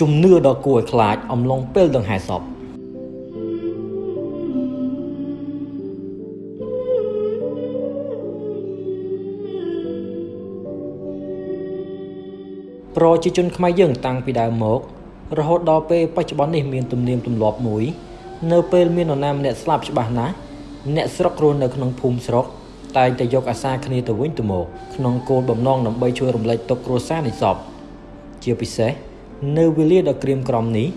ជំនឿដ៏គួរឲ្យខ្លាចអំឡុងពេលដង្ហែសពប្រជាជនខ្មែរយើងតាំងពីដើមមក រហូតដល់ពេលបច្ចុប្បន្ននេះមានទំនៀមទម្លាប់មួយ នៅពេលមាននរណាម្នាក់ស្លាប់ច្បាស់ណាស់អ្នកស្រុករស់នៅក្នុងភូមិស្រុកតែងតែយកអាសាគ្នាទៅវិញទៅមកក្នុងគោលបំណងដើម្បីជួយរំលែកទុក្ខគ្រួសារនៃសពជាពិសេសនៅវេលាដ៏ក្រៀមក្រំនេះ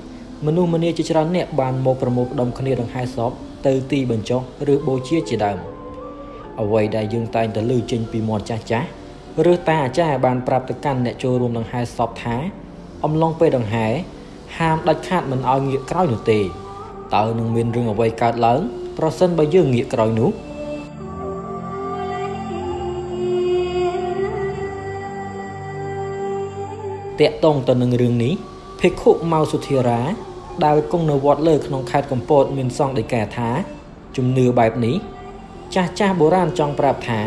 មនុស្សម្នាជាច្រើនអ្នកបានមកប្រមូលផ្ដុំគ្នាដង្ហែសពទៅទីបញ្ចុះឬបូជាជាដើមអ្វីដែលយើងតែងតែលើចេញពីមាត់ចាស់ចាស់ឬតាអាចារ្យបានប្រាប់ទៅកាន់អ្នកចូលរួមដង្ហែសពថា អំឡុងពេលដង្ហែ ហាមដាច់ខាតមិនឲ្យងាកក្រោយនោះទេតើនឹងមានរឿងអ្វីកើតឡើង ប្រសិនបើយើងងាកក្រោយនោះតាក់ទងទៅនឹងរឿងនេះភិក្ខុម៉ៅសុធារា ដែលគង់នៅវត្តលើក្នុងខេត្តកំពត មានសង្ឃដីកាថាជំនឿបែបនេះចាស់ចាស់បុរាណចង់ប្រាប់ថា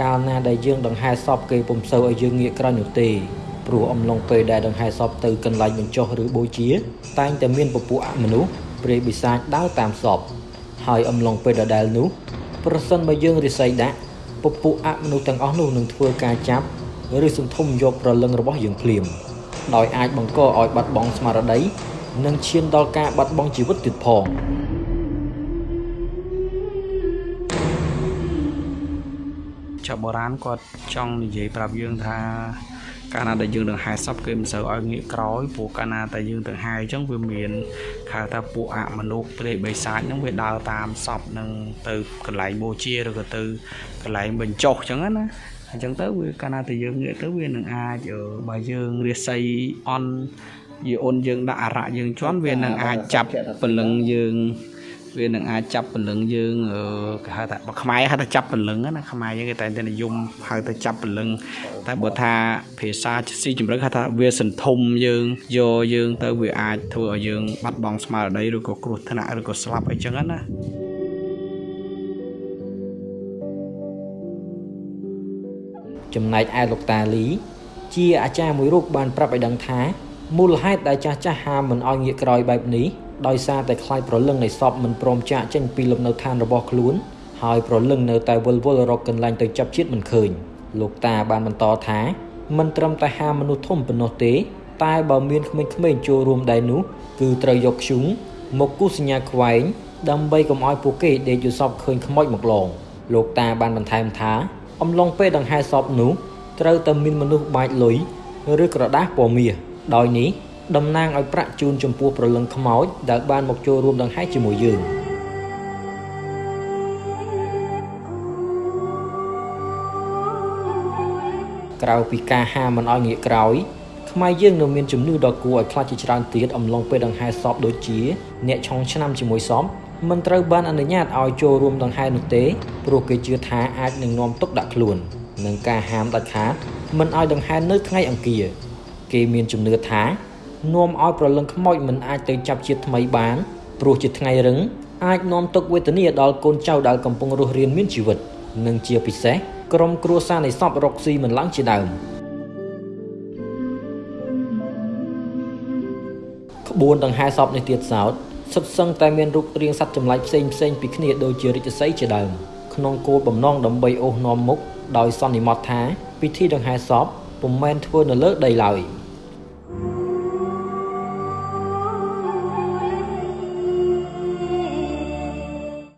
កាលណាដែលយើងដង្ហែសពគេពុំសូវឲ្យយើងងាកក្រោយនោះទេ ព្រោះអំឡុងពេលដែលដង្ហែសពទៅកន្លែងបញ្ចុះឬបូជា តែងតែមានពពួកអមនុស្សព្រាយបិសាចដើរតាមសពហើយអំឡុងពេលដដែលនោះ ប្រសិនបើយើងរិស័យដាក់ពពួកអមនុស្សទាំងអស់នោះនឹងធ្វើការចាប់ឬសន្ធុំយកប្រលឹងរបស់យើងភ្លាមដោយអាចបង្កឲ្យបាត់បង់ស្មារតីនិងឈានដល់ការបាត់បង់ជីវិតទៀតផងចៅបុរាណគាត់ចង់និយាយប្រាប់យើងថា កាលណាដែលយើងដង្ហែសពគេមិនសូវឲ្យងាកក្រោយព្រោះកាលណាតែយើងដង្ហែអញ្ចឹងវាមានខៅថាពួកអមនុស្សព្រៃបិសាចហ្នឹងវាដើរតាមសពនឹងទៅកន្លែងបូជាឬក៏ទៅកន្លែងបញ្ចុះអញ្ចឹងណាអញ្ចឹងទៅវាកាលណាតែយើងងាកទៅវានឹងអាចបើយើងរាសីអន់យីអូនយើងដាក់អរៈយើងជន់វានឹងអាចចាប់ពលឹងយើង វានឹងអាចចាប់ពលឹងយើងគេហៅថាបើខ្មែរហៅថាចាប់ពលឹងណាខ្មែរយើងគេតែតែនិយមហៅថាចាប់ពលឹងតែបើថាភាសាស៊ីជំរឹកហៅថាវាសន្ធុំយើងយកយើងទៅវាអាចធ្វើឲ្យយើងបាត់បង់ស្មារតីឬក៏គ្រោះថ្នាក់ឬក៏ស្លាប់អីចឹងណាចំណែកឯលោកតាលី ជាអាចារ្យមួយរូបបានប្រាប់ឲ្យដឹងថាមូលហេតុដែលចាស់ចាស់ហាមមិនឲ្យងាកក្រោយបែបនេះ ដោយសារតែខ្លាចប្រលឹងនៃសពមិនព្រមចាកចេញពីលំនៅឋានរបស់ខ្លួនហើយប្រលឹងនៅតែវិលវល់រកកន្លែងទៅចាប់ជាតិមិនឃើញលោកតាបានបន្តថាមិនត្រឹមតែហាមមនុស្សធំប៉ុណ្ណោះទេ តែបើមានក្មេងៗចូលរួមដែរនោះគឺត្រូវយកខ្ជុងមកគូសញ្ញាខ្វែងដើម្បីកុំឲ្យពួកគេដេកយល់សពឃើញខ្មោចមកឡងលោកតាបានបន្ថែមថា អំឡុងពេលដង្ហែសពនោះត្រូវតែមានមនុស្សបាចលុយឬក្រដាសពណ៌មាសដោយនេះ តំណាងឲ្យប្រាក់ជូនចំពោះប្រលឹងខ្មោចដែលបានមកចូលរួមដង្ហែជាមួយយើងក្រៅពីការហាមមិនឲ្យងាកក្រោយខ្មែរយើងនៅមានជំនឿដ៏គួរឲ្យខ្លាចជាច្រើនទៀតអំឡុងពេលដង្ហែសពដូចជាអ្នកឆុងឆ្នាំជាមួយសពមិនត្រូវបានអនុញ្ញាតឲ្យចូលរួមដង្ហែនោះទេព្រោះគេជឿថាអាចនឹងនាំទុកដាក់ខ្លួននិងការហាមដាច់ខាតមិនឲ្យដង្ហែនៅថ្ងៃអង្គារគេមានជំនឿថា នាំឲ្យប្រលឹងខ្មោចមិនអាចទៅចាប់ជាតិថ្មីបានព្រោះជាថ្ងៃរឹងអាចនាំទុកវេទនាដល់កូនចៅដែលកំពុងរស់រានមានជីវិតនិងជាពិសេសក្រុមគ្រួសារនៃសពរកស៊ីមិនឡើងជាដើមក្បួនដង្ហែសពនេះទៀតសោតសុទ្ធសឹងតែមានរូបរាងសត្វចម្លែកផ្សេងផ្សេងពីគ្នាដូចជារាជសីជាដើមក្នុងគោលបំណងដើម្បីអូសនាំមុខដោយសន្និមត់ថាពិធីដង្ហែសពពុំមែនធ្វើនៅលើដីឡើយ។